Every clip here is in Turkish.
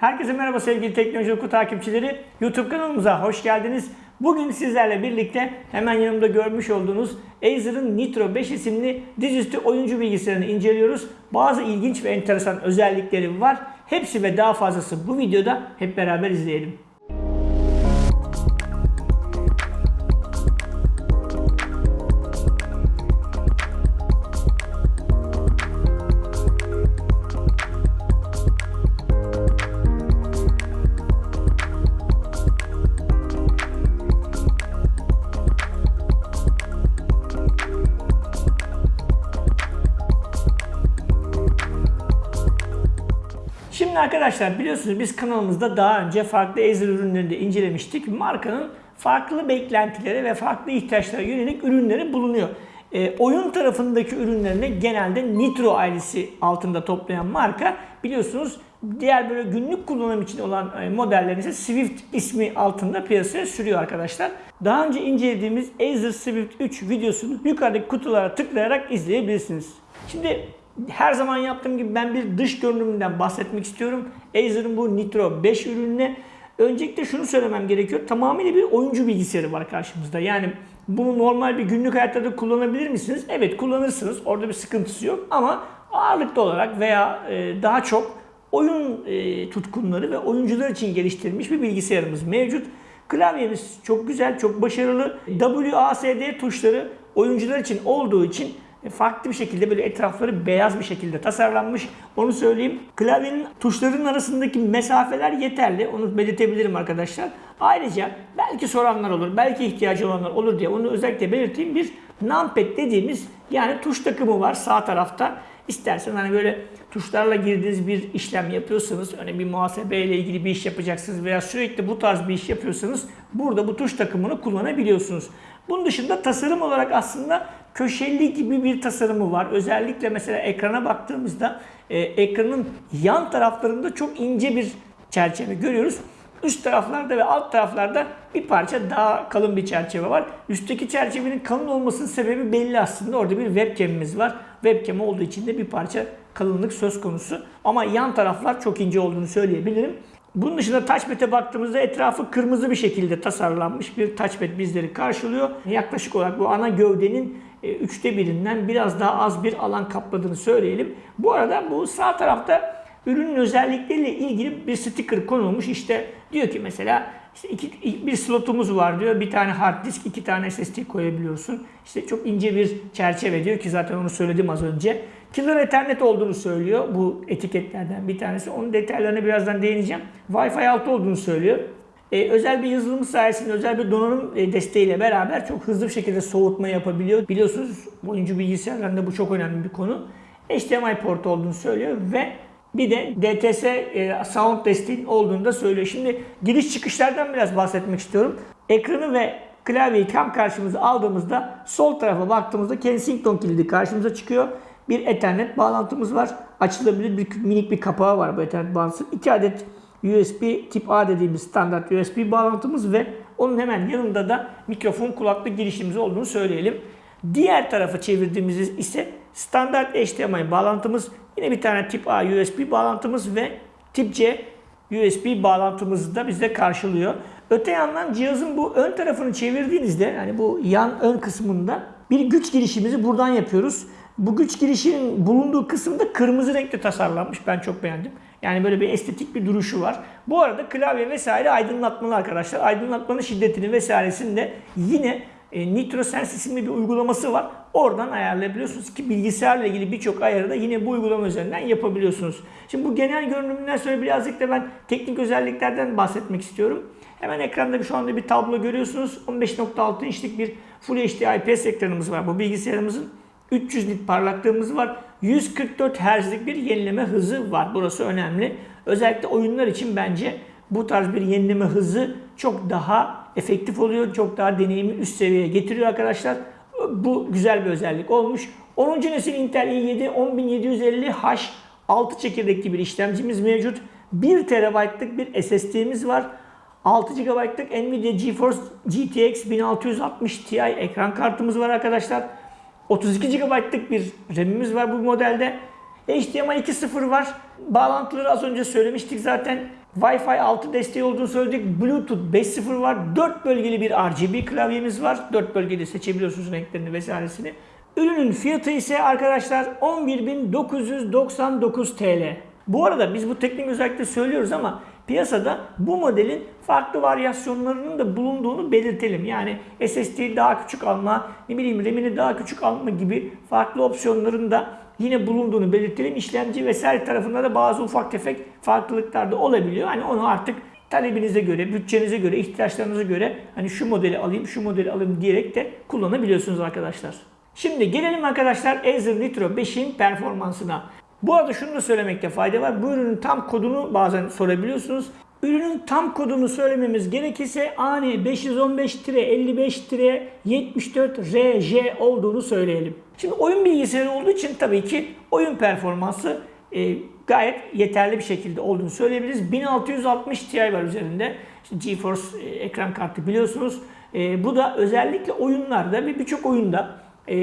Herkese merhaba sevgili Teknoloji Oku takipçileri. YouTube kanalımıza hoş geldiniz. Bugün sizlerle birlikte hemen yanımda görmüş olduğunuz Acer'ın Nitro 5 isimli dizüstü oyuncu bilgisayarını inceliyoruz. Bazı ilginç ve enteresan özellikleri var. Hepsi ve daha fazlası bu videoda hep beraber izleyelim. Arkadaşlar biliyorsunuz biz kanalımızda daha önce farklı Acer ürünlerini de incelemiştik. Markanın farklı beklentileri ve farklı ihtiyaçlara yönelik ürünleri bulunuyor. E, oyun tarafındaki ürünlerini genelde Nitro ailesi altında toplayan marka biliyorsunuz diğer böyle günlük kullanım için olan e, modellerini ise Swift ismi altında piyasaya sürüyor arkadaşlar. Daha önce incelediğimiz Acer Swift 3 videosunu yukarıdaki kutulara tıklayarak izleyebilirsiniz. Şimdi her zaman yaptığım gibi ben bir dış görünümünden bahsetmek istiyorum. Acer'ın bu Nitro 5 ürününe. Öncelikle şunu söylemem gerekiyor. Tamamıyla bir oyuncu bilgisayarı var karşımızda. Yani bunu normal bir günlük hayatta da kullanabilir misiniz? Evet kullanırsınız. Orada bir sıkıntısı yok. Ama ağırlıklı olarak veya e, daha çok oyun e, tutkunları ve oyuncular için geliştirilmiş bir bilgisayarımız mevcut. Klavyemiz çok güzel, çok başarılı. WASD tuşları oyuncular için olduğu için farklı bir şekilde böyle etrafları beyaz bir şekilde tasarlanmış. Onu söyleyeyim. Klavyenin tuşların arasındaki mesafeler yeterli. Onu belirtebilirim arkadaşlar. Ayrıca belki soranlar olur, belki ihtiyacı olanlar olur diye onu özellikle belirteyim. Bir numpad dediğimiz yani tuş takımı var sağ tarafta. İstersen hani böyle tuşlarla girdiğiniz bir işlem yapıyorsanız, örneğin bir muhasebe ile ilgili bir iş yapacaksınız veya sürekli bu tarz bir iş yapıyorsanız burada bu tuş takımını kullanabiliyorsunuz. Bunun dışında tasarım olarak aslında köşeli gibi bir tasarımı var. Özellikle mesela ekrana baktığımızda e, ekranın yan taraflarında çok ince bir çerçeve görüyoruz. Üst taraflarda ve alt taraflarda bir parça daha kalın bir çerçeve var. Üstteki çerçevenin kalın olmasının sebebi belli aslında. Orada bir webcam'imiz var. Webcam olduğu için de bir parça kalınlık söz konusu. Ama yan taraflar çok ince olduğunu söyleyebilirim. Bunun dışında touchpad'e baktığımızda etrafı kırmızı bir şekilde tasarlanmış bir touchpad bizleri karşılıyor. Yaklaşık olarak bu ana gövdenin üçte birinden biraz daha az bir alan kapladığını söyleyelim. Bu arada bu sağ tarafta ürünün özellikleriyle ilgili bir sticker konulmuş. İşte diyor ki mesela işte iki, bir slotumuz var diyor. Bir tane hard disk, iki tane SSD koyabiliyorsun. İşte çok ince bir çerçeve diyor ki zaten onu söyledim az önce. Killer Ethernet olduğunu söylüyor bu etiketlerden bir tanesi. Onun detaylarına birazdan değineceğim. Wi-Fi 6 olduğunu söylüyor. Ee, özel bir yazılım sayesinde, özel bir donanım e, desteğiyle beraber çok hızlı bir şekilde soğutma yapabiliyor. Biliyorsunuz oyuncu bilgisayarlarında bu çok önemli bir konu. HDMI portu olduğunu söylüyor ve bir de DTS e, sound desteğin olduğunu da söylüyor. Şimdi giriş çıkışlardan biraz bahsetmek istiyorum. Ekranı ve klavyeyi tam karşımıza aldığımızda sol tarafa baktığımızda Kensington kilidi karşımıza çıkıyor. Bir Ethernet bağlantımız var. Açılabilir bir minik bir kapağı var bu Ethernet bağlantısı. 2 adet USB tip A dediğimiz standart USB bağlantımız ve onun hemen yanında da mikrofon kulaklık girişimiz olduğunu söyleyelim. Diğer tarafa çevirdiğimiz ise standart HDMI bağlantımız, yine bir tane tip A USB bağlantımız ve tip C USB bağlantımızı da bizde karşılıyor. Öte yandan cihazın bu ön tarafını çevirdiğinizde yani bu yan ön kısmında bir güç girişimizi buradan yapıyoruz. Bu güç girişinin bulunduğu kısımda kırmızı renkte tasarlanmış. Ben çok beğendim. Yani böyle bir estetik bir duruşu var. Bu arada klavye vesaire aydınlatmalı arkadaşlar. Aydınlatmanın şiddetini vesairesini de yine e, NitroSense isimli bir uygulaması var. Oradan ayarlayabiliyorsunuz ki bilgisayarla ilgili birçok ayarı da yine bu uygulama üzerinden yapabiliyorsunuz. Şimdi bu genel görünümünden sonra birazcık da ben teknik özelliklerden bahsetmek istiyorum. Hemen ekranda şu anda bir tablo görüyorsunuz. 15.6 inçlik bir Full HD IPS ekranımız var bu bilgisayarımızın. 300 nit parlaklığımız var. 144 Hz'lik bir yenileme hızı var. Burası önemli. Özellikle oyunlar için bence bu tarz bir yenileme hızı çok daha efektif oluyor. Çok daha deneyimi üst seviyeye getiriyor arkadaşlar. Bu güzel bir özellik olmuş. 10. nesil Intel i7 10750H 6 çekirdekli bir işlemcimiz mevcut. 1 TB'lık bir SSD'miz var. 6 GB'lık Nvidia GeForce GTX 1660 Ti ekran kartımız var arkadaşlar. 32 GB'lık bir RAM'imiz var bu modelde. HDMI 2.0 var. Bağlantıları az önce söylemiştik zaten. Wi-Fi 6 desteği olduğunu söyledik. Bluetooth 5.0 var. 4 bölgeli bir RGB klavyemiz var. 4 bölgede seçebiliyorsunuz renklerini vesairesini. Ürünün fiyatı ise arkadaşlar 11.999 TL. Bu arada biz bu teknik özellikle söylüyoruz ama piyasada bu modelin farklı varyasyonlarının da bulunduğunu belirtelim. Yani SSD'yi daha küçük alma, ne bileyim RAM'ini daha küçük alma gibi farklı opsiyonların da yine bulunduğunu belirtelim. İşlemci vesaire tarafında da bazı ufak tefek farklılıklar da olabiliyor. Hani onu artık talebinize göre, bütçenize göre, ihtiyaçlarınıza göre hani şu modeli alayım, şu modeli alayım diyerek de kullanabiliyorsunuz arkadaşlar. Şimdi gelelim arkadaşlar Acer Nitro 5'in performansına. Bu arada şunu da söylemekte fayda var. Bu ürünün tam kodunu bazen sorabiliyorsunuz. Ürünün tam kodunu söylememiz gerekirse AN 515-55-74RJ olduğunu söyleyelim. Şimdi oyun bilgisayarı olduğu için tabii ki oyun performansı e, gayet yeterli bir şekilde olduğunu söyleyebiliriz. 1660 Ti var üzerinde. İşte GeForce e, ekran kartı biliyorsunuz. E, bu da özellikle oyunlarda ve birçok oyunda e,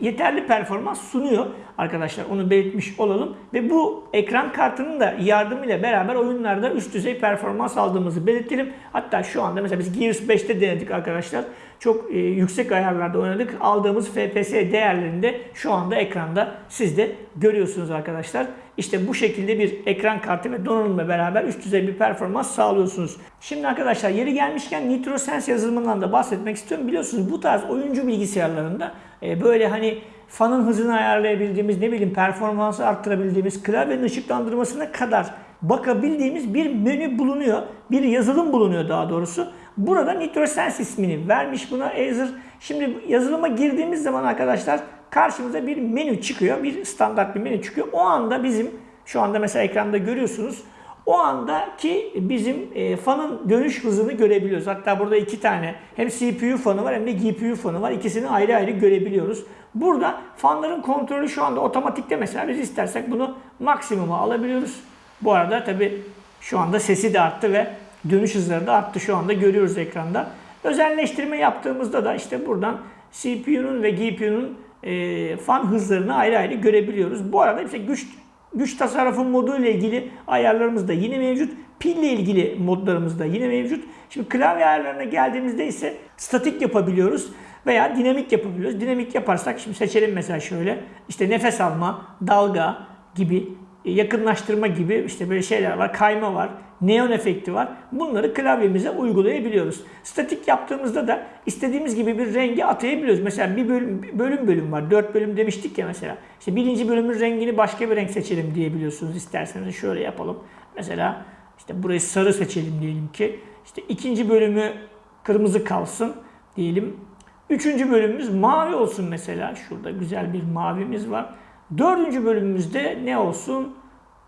yeterli performans sunuyor arkadaşlar. Onu belirtmiş olalım. Ve bu ekran kartının da yardımıyla beraber oyunlarda üst düzey performans aldığımızı belirtelim. Hatta şu anda mesela biz Gears 5'te denedik arkadaşlar. Çok e, yüksek ayarlarda oynadık. Aldığımız FPS değerlerinde şu anda ekranda siz de görüyorsunuz arkadaşlar. İşte bu şekilde bir ekran kartı ve donanımla beraber üst düzey bir performans sağlıyorsunuz. Şimdi arkadaşlar yeri gelmişken NitroSense yazılımından da bahsetmek istiyorum. Biliyorsunuz bu tarz oyuncu bilgisayarlarında e, böyle hani fanın hızını ayarlayabildiğimiz, ne bileyim performansı arttırabildiğimiz, klavyenin ışıklandırmasına kadar bakabildiğimiz bir menü bulunuyor. Bir yazılım bulunuyor daha doğrusu. Burada NitroSense ismini vermiş buna Acer. Şimdi yazılıma girdiğimiz zaman arkadaşlar karşımıza bir menü çıkıyor. Bir standart bir menü çıkıyor. O anda bizim şu anda mesela ekranda görüyorsunuz. O andaki bizim e, fanın dönüş hızını görebiliyoruz. Hatta burada iki tane hem CPU fanı var hem de GPU fanı var. İkisini ayrı ayrı görebiliyoruz. Burada fanların kontrolü şu anda otomatikte mesela biz istersek bunu maksimuma alabiliyoruz. Bu arada tabi şu anda sesi de arttı ve dönüş hızları da arttı şu anda görüyoruz ekranda. Özelleştirme yaptığımızda da işte buradan CPU'nun ve GPU'nun e, fan hızlarını ayrı ayrı görebiliyoruz. Bu arada işte güç güç tasarrufu modu ile ilgili ayarlarımız da yine mevcut. Pille ilgili modlarımız da yine mevcut. Şimdi klavye ayarlarına geldiğimizde ise statik yapabiliyoruz veya dinamik yapabiliyoruz. Dinamik yaparsak şimdi seçelim mesela şöyle. İşte nefes alma, dalga gibi, yakınlaştırma gibi işte böyle şeyler var. Kayma var, neon efekti var. Bunları klavyemize uygulayabiliyoruz. Statik yaptığımızda da istediğimiz gibi bir rengi atayabiliyoruz. Mesela bir bölüm bölüm, bölüm var. Dört bölüm demiştik ya mesela. İşte birinci bölümün rengini başka bir renk seçelim diyebiliyorsunuz isterseniz. Şöyle yapalım. Mesela işte burayı sarı seçelim diyelim ki. İşte ikinci bölümü kırmızı kalsın diyelim. Üçüncü bölümümüz mavi olsun mesela. Şurada güzel bir mavimiz var. Dördüncü bölümümüzde ne olsun?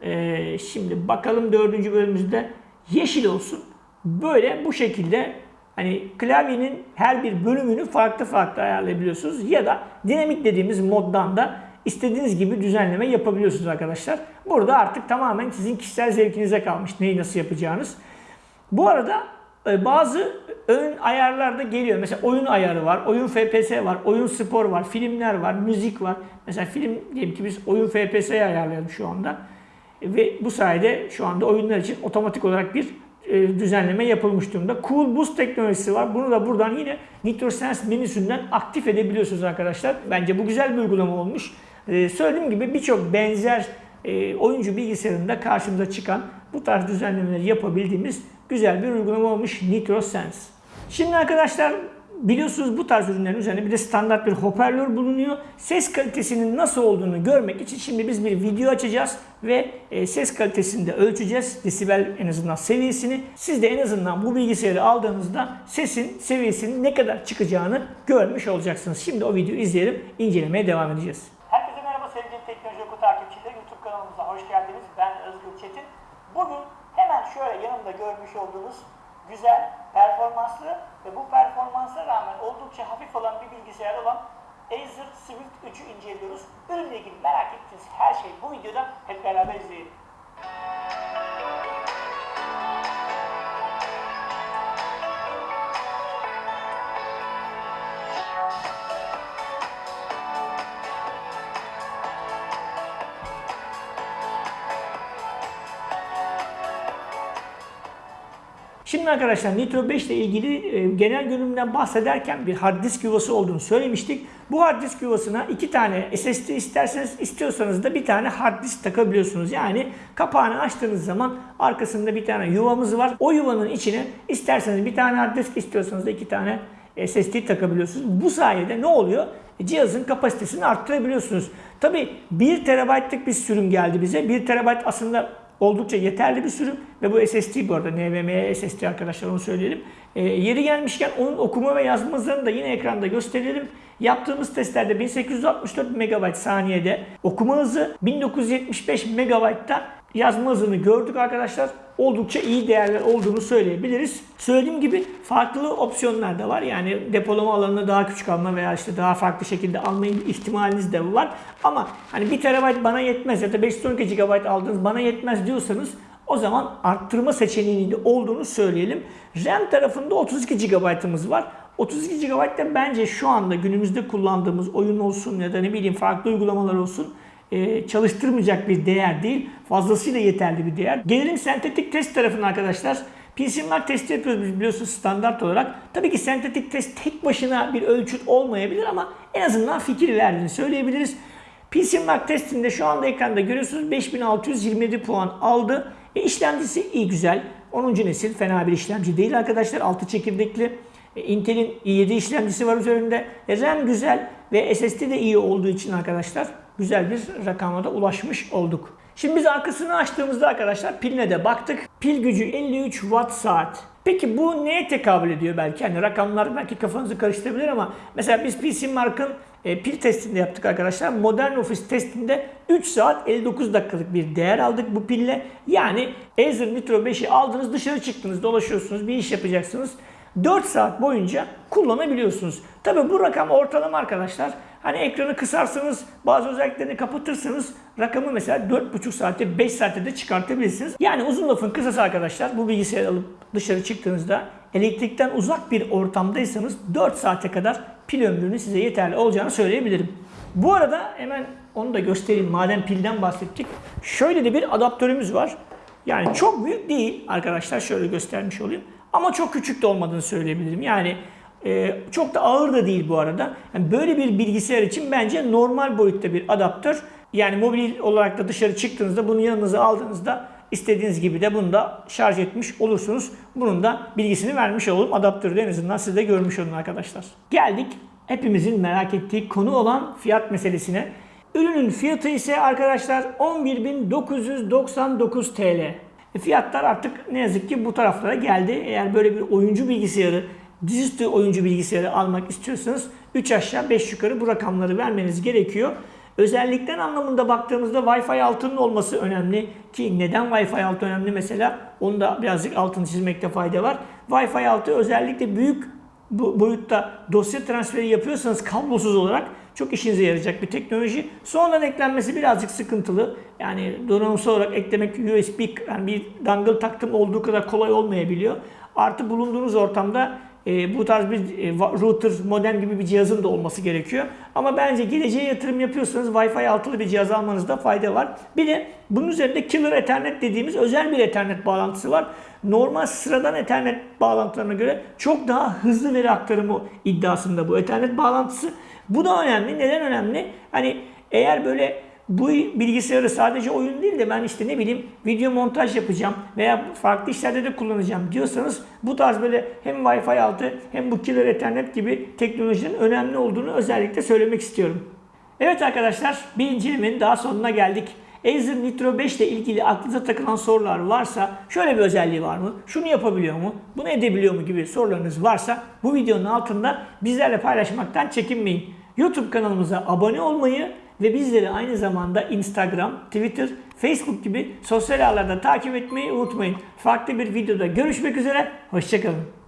Ee, şimdi bakalım dördüncü bölümümüzde yeşil olsun. Böyle bu şekilde hani klavyenin her bir bölümünü farklı farklı ayarlayabiliyorsunuz. Ya da dinamik dediğimiz moddan da istediğiniz gibi düzenleme yapabiliyorsunuz arkadaşlar. Burada artık tamamen sizin kişisel zevkinize kalmış neyi nasıl yapacağınız. Bu arada e, bazı ön ayarlarda geliyor. Mesela oyun ayarı var, oyun FPS var, oyun spor var, filmler var, müzik var. Mesela film diyelim ki biz oyun FPS'yi ayarlayalım şu anda. Ve bu sayede şu anda oyunlar için otomatik olarak bir e, düzenleme yapılmış durumda. Cool Boost teknolojisi var. Bunu da buradan yine NitroSense menüsünden aktif edebiliyorsunuz arkadaşlar. Bence bu güzel bir uygulama olmuş. E, söylediğim gibi birçok benzer oyuncu bilgisayarında karşımıza çıkan bu tarz düzenlemeleri yapabildiğimiz güzel bir uygulama olmuş NitroSense. Şimdi arkadaşlar biliyorsunuz bu tarz ürünlerin üzerinde bir de standart bir hoparlör bulunuyor. Ses kalitesinin nasıl olduğunu görmek için şimdi biz bir video açacağız ve e, ses kalitesini de ölçeceğiz. Desibel en azından seviyesini. Siz de en azından bu bilgisayarı aldığınızda sesin seviyesinin ne kadar çıkacağını görmüş olacaksınız. Şimdi o videoyu izleyelim, incelemeye devam edeceğiz. Herkese merhaba sevgili Teknoloji Oku takipçileri. YouTube kanalımıza hoş geldiniz. Ben Özgür Çetin. Bugün hemen şöyle yanımda görmüş olduğunuz güzel, performanslı ve bu performansa rağmen oldukça hafif olan bir bilgisayar olan Acer Swift 3'ü inceliyoruz. Ürünle ilgili merak ettiğiniz her şey bu videoda hep beraber izleyelim. Şimdi arkadaşlar Nitro 5 ile ilgili e, genel görünümden bahsederken bir hard disk yuvası olduğunu söylemiştik. Bu hard disk yuvasına iki tane SSD isterseniz istiyorsanız da bir tane hard disk takabiliyorsunuz. Yani kapağını açtığınız zaman arkasında bir tane yuvamız var. O yuvanın içine isterseniz bir tane hard disk istiyorsanız da iki tane SSD takabiliyorsunuz. Bu sayede ne oluyor? Cihazın kapasitesini arttırabiliyorsunuz. Tabi 1 TB'lık bir sürüm geldi bize. 1 TB aslında oldukça yeterli bir sürüm ve bu SSD bu arada NVMe SSD arkadaşlar onu söyleyelim. E, yeri gelmişken onun okuma ve yazma hızlarını da yine ekranda gösterelim. Yaptığımız testlerde 1864 MB saniyede okuma hızı 1975 MB'da yazma hızını gördük arkadaşlar. Oldukça iyi değerler olduğunu söyleyebiliriz. Söylediğim gibi farklı opsiyonlar da var. Yani depolama alanını daha küçük alma veya işte daha farklı şekilde alma ihtimaliniz de var. Ama hani 1 TB bana yetmez ya da 512 GB aldınız bana yetmez diyorsanız o zaman arttırma seçeneğinin de olduğunu söyleyelim. RAM tarafında 32 GB'ımız var. 32 GB da bence şu anda günümüzde kullandığımız oyun olsun ya da ne bileyim farklı uygulamalar olsun e, çalıştırmayacak bir değer değil. Fazlasıyla yeterli bir değer. Gelelim sentetik test tarafına arkadaşlar. PCMark testi yapıyoruz biliyorsunuz standart olarak. Tabii ki sentetik test tek başına bir ölçüt olmayabilir ama en azından fikir verdiğini söyleyebiliriz. PCMark testinde şu anda ekranda görüyorsunuz 5627 puan aldı. E, işlemcisi iyi güzel. 10. nesil fena bir işlemci değil arkadaşlar. 6 çekirdekli. E, Intel'in i7 işlemcisi var üzerinde. E, RAM güzel ve SSD de iyi olduğu için arkadaşlar güzel bir rakama da ulaşmış olduk. Şimdi biz arkasını açtığımızda arkadaşlar piline de baktık. Pil gücü 53 watt saat. Peki bu neye tekabül ediyor belki? Hani rakamlar belki kafanızı karıştırabilir ama mesela biz PC Mark'ın e, pil testinde yaptık arkadaşlar. Modern Office testinde 3 saat 59 dakikalık bir değer aldık bu pille. Yani Acer Nitro 5'i aldınız dışarı çıktınız dolaşıyorsunuz bir iş yapacaksınız. 4 saat boyunca kullanabiliyorsunuz. Tabi bu rakam ortalama arkadaşlar. Hani ekranı kısarsanız bazı özelliklerini kapatırsanız rakamı mesela 4,5 saatte 5 saatte de çıkartabilirsiniz. Yani uzun lafın kısası arkadaşlar bu bilgisayarı alıp dışarı çıktığınızda elektrikten uzak bir ortamdaysanız 4 saate kadar pil ömrünün size yeterli olacağını söyleyebilirim. Bu arada hemen onu da göstereyim madem pilden bahsettik. Şöyle de bir adaptörümüz var. Yani çok büyük değil arkadaşlar şöyle göstermiş olayım. Ama çok küçük de olmadığını söyleyebilirim. Yani e, çok da ağır da değil bu arada. Yani böyle bir bilgisayar için bence normal boyutta bir adaptör. Yani mobil olarak da dışarı çıktığınızda bunu yanınıza aldığınızda istediğiniz gibi de bunu da şarj etmiş olursunuz. Bunun da bilgisini vermiş olalım. Adaptörü de en azından siz de görmüş olun arkadaşlar. Geldik hepimizin merak ettiği konu olan fiyat meselesine. Ürünün fiyatı ise arkadaşlar 11.999 TL. E, fiyatlar artık ne yazık ki bu taraflara geldi. Eğer böyle bir oyuncu bilgisayarı, dizüstü oyuncu bilgisayarı almak istiyorsanız 3 aşağı 5 yukarı bu rakamları vermeniz gerekiyor. Özellikten anlamında baktığımızda Wi-Fi 6'nın olması önemli ki neden Wi-Fi 6 önemli mesela onu da birazcık altını çizmekte fayda var. Wi-Fi 6 özellikle büyük boyutta dosya transferi yapıyorsanız kablosuz olarak çok işinize yarayacak bir teknoloji. Sonradan eklenmesi birazcık sıkıntılı. Yani donanımsal olarak eklemek USB yani bir dangle taktım olduğu kadar kolay olmayabiliyor. Artı bulunduğunuz ortamda e, bu tarz bir e, router, modem gibi bir cihazın da olması gerekiyor. Ama bence geleceğe yatırım yapıyorsanız Wi-Fi altılı bir cihaz almanızda fayda var. Bir de bunun üzerinde Killer Ethernet dediğimiz özel bir Ethernet bağlantısı var. Normal sıradan Ethernet bağlantılarına göre çok daha hızlı veri aktarımı iddiasında bu Ethernet bağlantısı. Bu da önemli. Neden önemli? Hani eğer böyle bu bilgisayarı sadece oyun değil de ben işte ne bileyim video montaj yapacağım veya farklı işlerde de kullanacağım diyorsanız bu tarz böyle hem Wi-Fi altı hem bu Killer Ethernet gibi teknolojinin önemli olduğunu özellikle söylemek istiyorum. Evet arkadaşlar bir incelemenin daha sonuna geldik. Acer Nitro 5 ile ilgili aklınıza takılan sorular varsa şöyle bir özelliği var mı? Şunu yapabiliyor mu? Bunu edebiliyor mu gibi sorularınız varsa bu videonun altında bizlerle paylaşmaktan çekinmeyin. YouTube kanalımıza abone olmayı ve bizleri aynı zamanda Instagram, Twitter, Facebook gibi sosyal ağlarda takip etmeyi unutmayın. Farklı bir videoda görüşmek üzere, hoşçakalın.